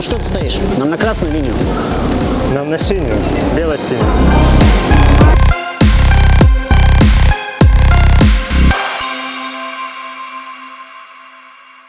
Ну что ты стоишь? Нам на красную линию. Нам на синюю, бело-синюю.